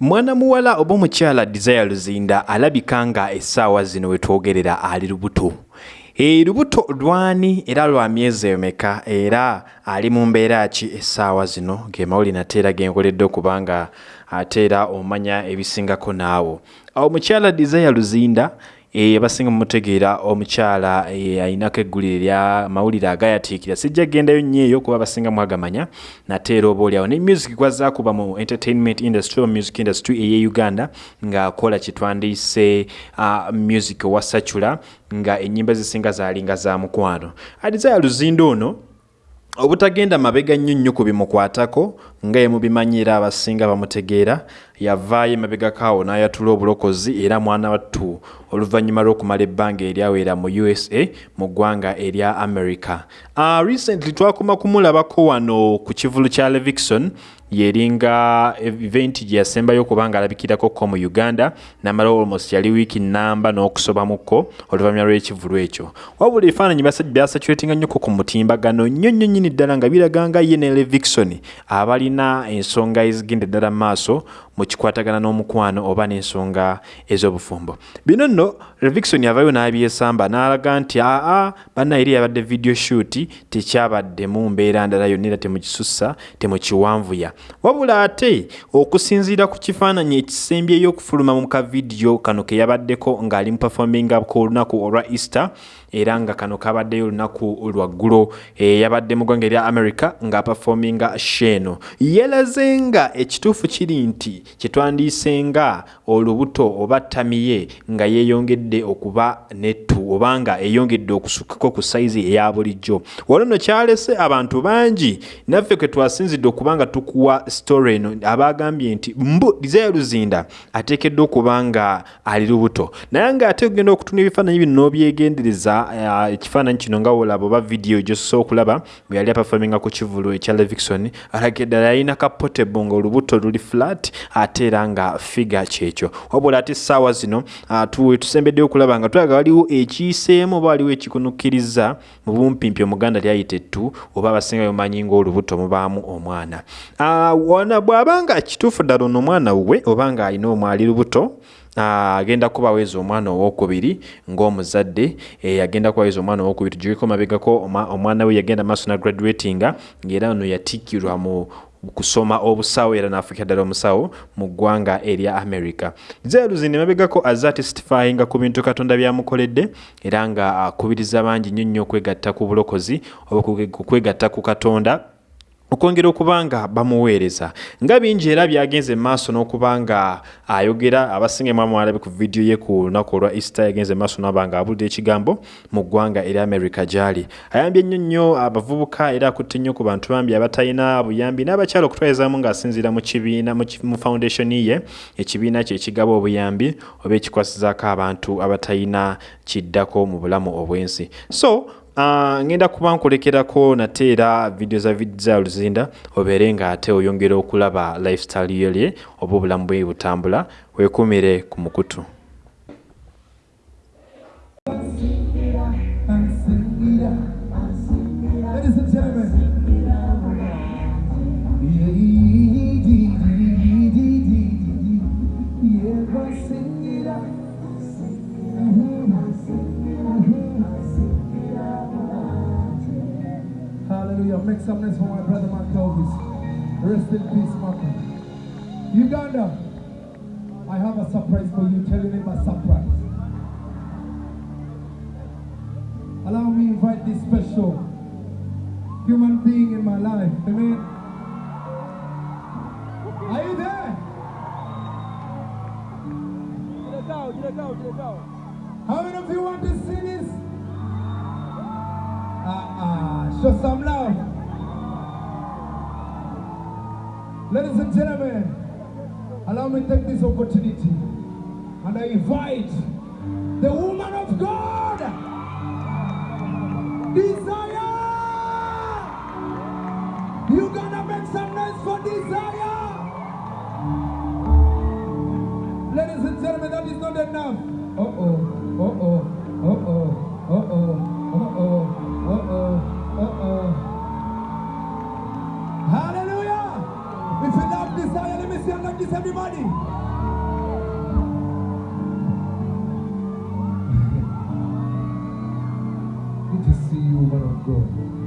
mwana muwala oba omukyala desire luzinda alabika nga essaawa zino we twogerera ali lubuto. E lubuto lwani era lwa myezi emeka? Era ali mu mbeera ki essaawa zino? Ge mawuli nateera genkoledde okubanga ate era omanya ebisingako naawo. Omukyala desire luzinda abasinga mumutegeera omukyala e, ayinako eggulire lya mawulire agayatiikira. Sijja gendayo nnyo eyo kuba abasinga mwagamanya nate era oba oliawo ne music gwaza kuba mu entertainment industry o music industry eye uganda ng'akola kitwandiise uh, music owasacula nga ennyimba zisinga zalinga za mukwano. Adizaya luzinda ono obutagenda mabega nnyo nnyo ku bimukwatako nga ye mubimanyira abasinga bamutegeera yavaayo emabega kaawo n'ayatula obulokozi era mwana wattu oluvannyuma lw'okumala ebbanga eryawera mu usa mu ggwanga erya america. Uh, recently twakoma kumulabako wano ku kivulu kya levikson yeringa eventi gye yasembayo okubanga alabikirako ko mu uganda namala almost yali wiiki namba n'okusobamuko oluvannyuma lw'ekivulu ekyo. Wabula ebifaananyi byasatulatinga nnyoko ku mutimbagano nnyo nnyo nnyini ddala nga biraganga ye ne levikson abalina ensonga ezigenda ddala mu maaso mu kikwatagana n'omukwano oba n'ensonga ez'obufumbo. Bino nno levikson yavayo n'abyesamba n'alaga nti aa banna eri yabadde video shoot tekyabaddemu mbeera ndala yonna era temukisussa temukiwanvuya. Wabula ate okusinziira ku kifaananyi ekisembyeyo okufuluma mu kavidiyo kano ke yabaddeko ng'ali mu performinga ku lunaku olwa easter era nga kano kabaddeyo olunaku lwaggulo e, yabadde mu ggwanga erya america ng'aperforminga sheeno yalaze nga ekituufu kiri nti kyetwandiise nga olubuto oba ttamiye nga yeeyongedde okuba nettu oba nga eyongedde okusukkako ku sayizi eya bulijjo. Wano nno kyalese abantu bangi. Naffe kwe twasinzidde okuba nga tukuwa story eno abagambye nti mbu desire luzinda ateekeddwa okuba nga ali lubuto. Naye ng'ate ogenda okutuna ebifaananyi bino n'obyegendereza ekifaananyi kino nga wolaba oba vidiyo gyosobola okulaba bwe yali apafominga ku kivulu ekya levikson alaga eddala yalina ka potable nga olubuto luli flat ate era nga figa kyekyo. Wabula ate essaawa zino tusembeddeyo okulaba nga tulaga waliwo ekiyiseemu oba waliwo ekikunukkiriza mu bumpimpi omuganda lyayita ettu oba abasinga bemumanyi ngaolubuto mubaamu omwana. Wana bw'abanga kituufu ddala ono omwana we oba nga alina omwali lubuto agenda kubaweza omwana owokubiri ng'omuzadde agenda kubaweza omwana owokubiri tugireko mabegako omwana we yagenda maaso na graduatinga ngaera ono yatikkirwa mu kusoma obusawo era nafuuka ddala omusawo mu ggwanga erya america. Zeeruzinde mabegako azze atestifyinga ku bintu katonda byamukoledde era nga akubiriza bangi nnyo nnyo okwegatta ku bulokozi oba okwegatta ku katonda okwongera okuba nga bamuweereza. Nga bingi era byagenze maaso n'okuba nga ayogera abasinga mwamwalabe ku vidiyo ye ku lunaku olwa easter yagenze maaso naba nga abulidde ekigambo mu ggwanga erya america gyali. Ayambye nnyo nnyo abavubuka era akutte nnyo ku bantu bambi abatalina buyambi n'abakyala okutwalizaamu ng'asinziira mu kibiina mu foundation ye ekibiina kye ekigaba obuyambi oba ekikwasizaako abantu abatalina kiddako mu bulamu obw'ensi. So ngenda kuba nkulekerako nate era vidiyo za za luzinda obeere nga ate oyongera okulaba lifestyle yelye oba obulamu bwe butambula weekumire ku mukutu special human being in my life. Amen. Are you there? How many of you want to see this? Ah, ah, show some love. Ladies and gentlemen, allow me to take this opportunity and I invite the woman of God, Desire. You gonna make some noise for Desire. Ladies and gentlemen, that is not enough. Uh oh, see you, woman of God.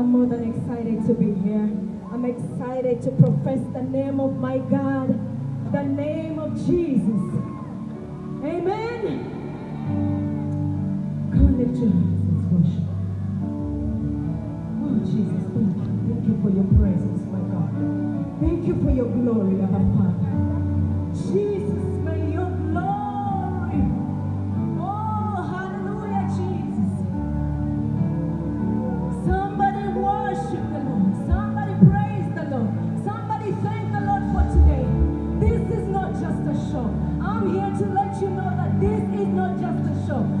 I'm more than excited to be here. I'm excited to profess the name of my God, the name of Jesus. Amen. Come lift your hands. Let's worship. Oh, Jesus, thank you. Thank you for your presence, my God. Thank you for your glory, our Father. Jesus. show.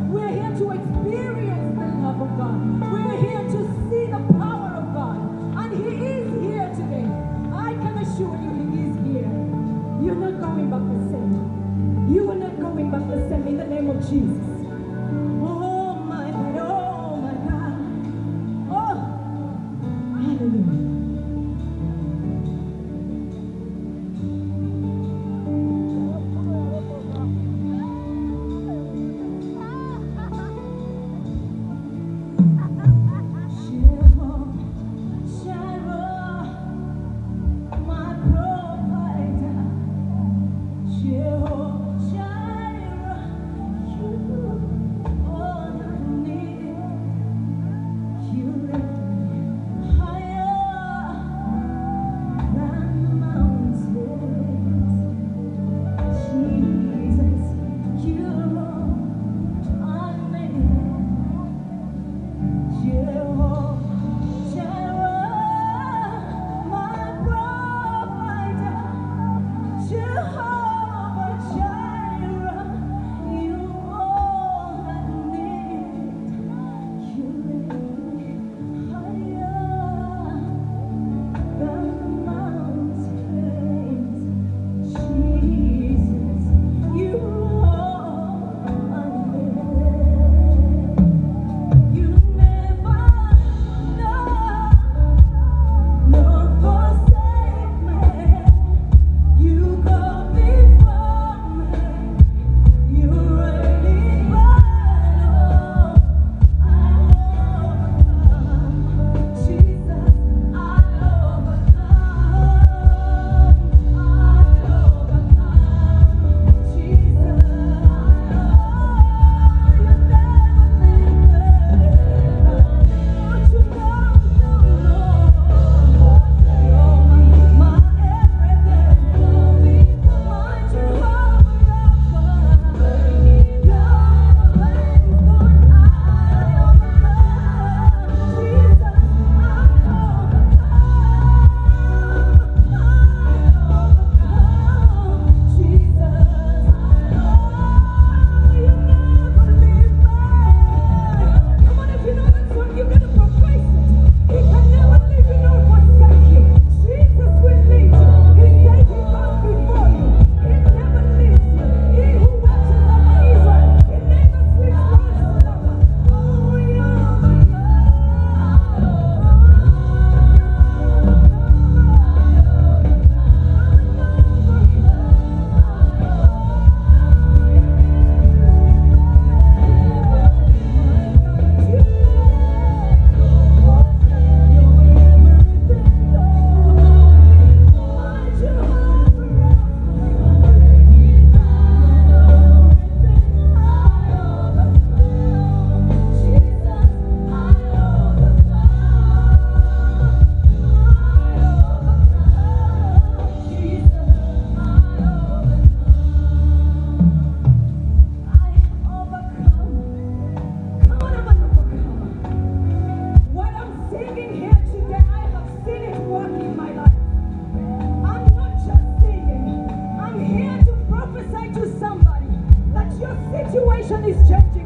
Please judge